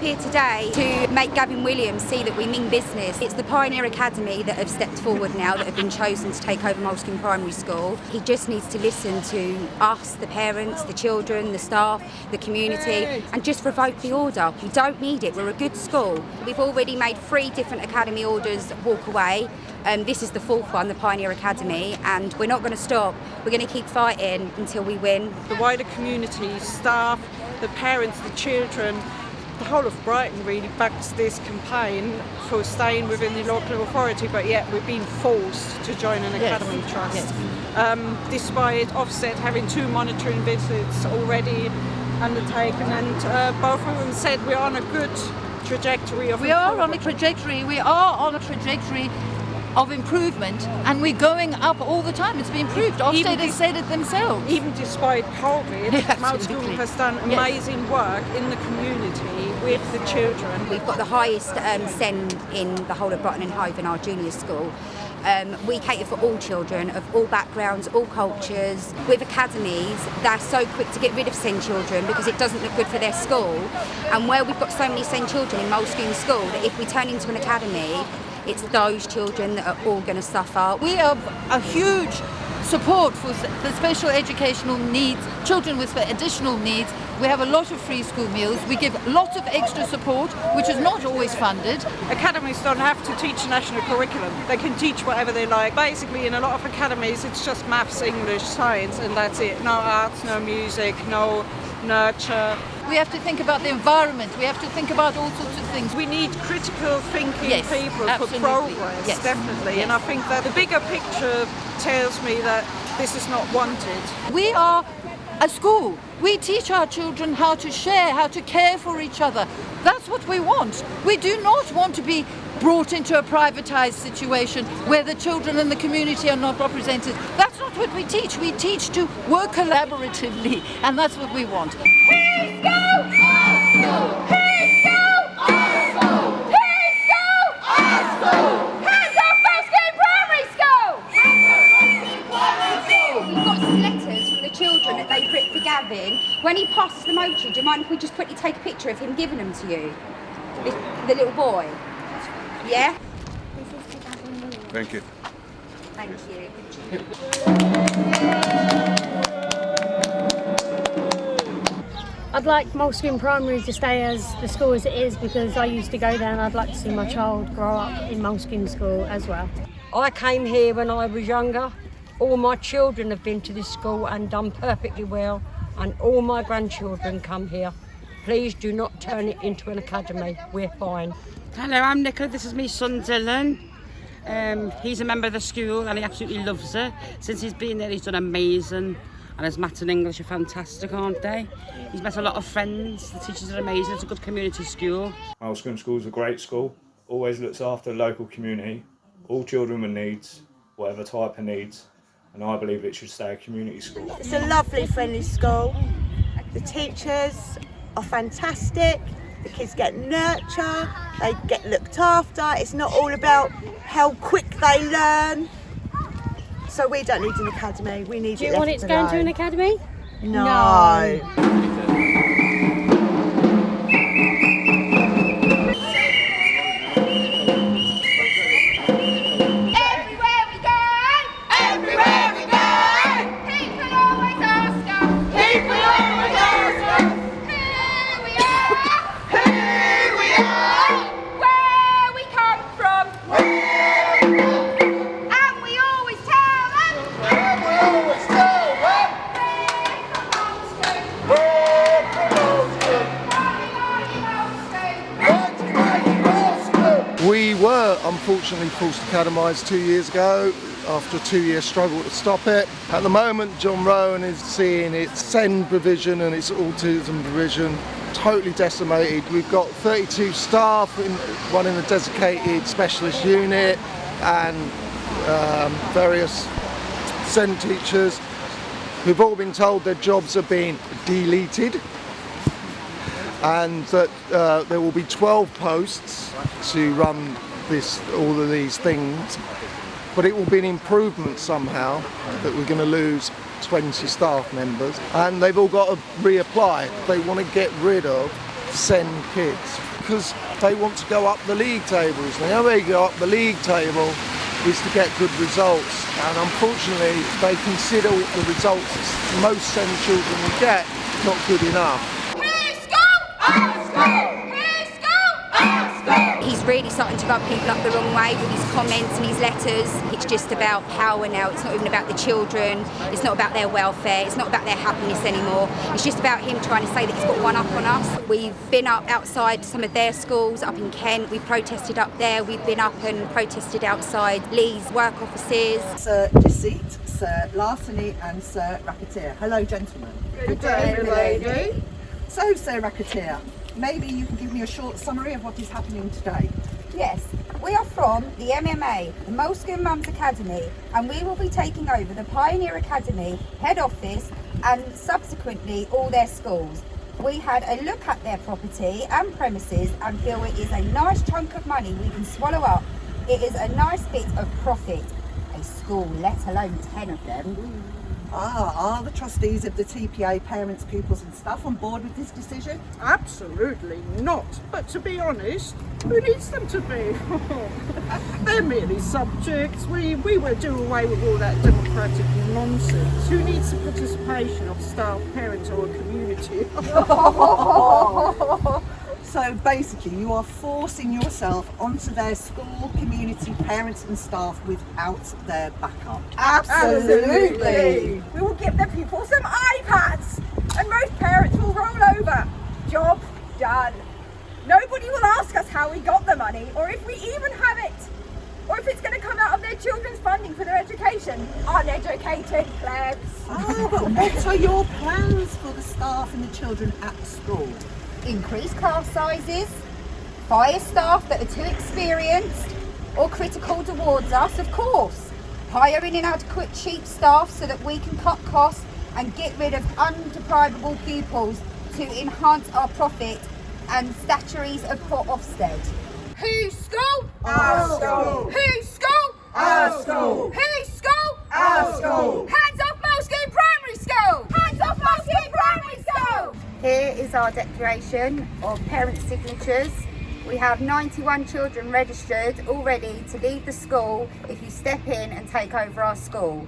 here today to make Gavin Williams see that we mean business. It's the Pioneer Academy that have stepped forward now that have been chosen to take over Moulsecoomb Primary School. He just needs to listen to us, the parents, the children, the staff, the community, and just revoke the order. We don't need it. We're a good school. We've already made three different academy orders walk away. Um, this is the fourth one, the Pioneer Academy, and we're not going to stop. We're going to keep fighting until we win. The wider community, staff, the parents, the children, the whole of Brighton really backs this campaign for staying within the local authority, but yet we've been forced to join an Yes. academy trust. Yes. Um, despite Ofsted having two monitoring visits already undertaken, and uh, both of them said we're on a good trajectory of We are on a trajectory, we are on a trajectory of improvement and we're going up all the time. It's been improved. Ofsted Even has the- said it themselves. Even despite COVID, Yeah, Mount School has done Yes. amazing work in the community with the children. We've got the highest um, SEND in the whole of Brighton and Hove in our junior school. Um, we cater for all children of all backgrounds, all cultures. With academies, they're so quick to get rid of SEND children because it doesn't look good for their school. And where we've got so many SEND children in Moulsecoomb School, that if we turn into an academy, it's those children that are all going to suffer. We have a huge support for the special educational needs, children with additional needs. We have a lot of free school meals. We give lots of extra support, which is not always funded. Academies don't have to teach national curriculum. They can teach whatever they like. Basically, in a lot of academies, it's just maths, English, science, and that's it. No arts, no music, no nurture. We have to think about the environment. We have to think about all sorts of things. We need critical thinking Yes, people absolutely. for progress, Yes. definitely. And I think that the bigger picture tells me that this is not wanted. We are a school. We teach our children how to share, how to care for each other. That's what we want. We do not want to be brought into a privatized situation where the children and the community are not represented. That's not what we teach. We teach to work collaboratively, and that's what we want. We've got some letters from the children that they've written Gavin. When he passes them over to you, do you mind if we just quickly take a picture of him giving them to you? The, the little boy. Yeah? Thank you. Thank you. I'd like Moulsecoomb Primary to stay as the school as it is because I used to go there and I'd like to see my child grow up in Moulsecoomb School as well. I came here when I was younger. All my children have been to this school and done perfectly well, and all my grandchildren come here. Please do not turn it into an academy. We're fine. Hello, I'm Nicola. This is my son Dylan. Um, he's a member of the school and he absolutely loves it. Since he's been there, he's done amazing. And his maths and English are fantastic, aren't they? He's met a lot of friends. The teachers are amazing. It's a good community school. Moulsecoomb School is a great school, always looks after the local community, all children with needs, whatever type of needs, and I believe it should stay a community school. It's a lovely, friendly school. The teachers are fantastic. The kids get nurture, they get looked after. It's not all about how quick they learn. So we don't need an academy. We need Do you want it to go into an academy? No. Unfortunately forced to academised two years ago after a two-year struggle to stop it. At the moment, John Rowan is seeing its SEND provision and its autism provision totally decimated. We've got 32 staff, in, one in a dedicated specialist unit and um, various SEND teachers who've all been told their jobs are being deleted and that uh, there will be 12 posts to run this all of these things but it will be an improvement somehow that we're going to lose 20 staff members and they've all got to reapply they want to get rid of SEND kids because they want to go up the league tables. And the only way you go up the league table is to get good results. And unfortunately, they consider the results most SEND children will get not good enough. He's really starting to rub people up the wrong way with his comments and his letters. It's just about power now. It's not even about the children. It's not about their welfare. It's not about their happiness anymore. It's just about him trying to say that he's got one up on us. We've been up outside some of their schools up in Kent. We've protested up there. We've been up and protested outside Lee's work offices. Sir Deceit, Sir Larceny and Sir Racketeer. Hello gentlemen. Good day, lady. So Sir Racketeer, maybe you can give me a short summary of what is happening today. Yes, we are from the MMA, the Moulsecoomb Mums Academy, and we will be taking over the Pioneer Academy head office and subsequently all their schools. We had a look at their property and premises and feel it is a nice chunk of money we can swallow up. It is a nice bit of profit. A school, let alone 10 of them. Ah, are the trustees of the TPA, parents, pupils and staff on board with this decision? Absolutely not. But to be honest, who needs them to be? They're merely subjects. We, we will do away with all that democratic nonsense. Who needs the participation of staff, parents or a community? So basically you are forcing yourself onto their school, community, parents and staff without their backup. Absolutely. We will give the people some iPads and most parents will roll over. Job done. Nobody will ask us how we got the money or if we even have it or if it's going to come out of their children's funding for their education. Uneducated plebs. Ah, but what are your plans for the staff and the children at school? Increase class sizes, fire staff that are too experienced or critical towards us, of course. Hiring inadequate cheap staff so that we can cut costs and get rid of undeprivable pupils to enhance our profit and statuaries of Port Ofsted. Whose school? Our school. Whose school? Our school. Whose school? Our school. Hands off Moulsecoomb Primary School! Hands off Moulsecoomb Primary School! Here is our declaration of parent signatures. We have 91 children registered already to leave the school if you step in and take over our school.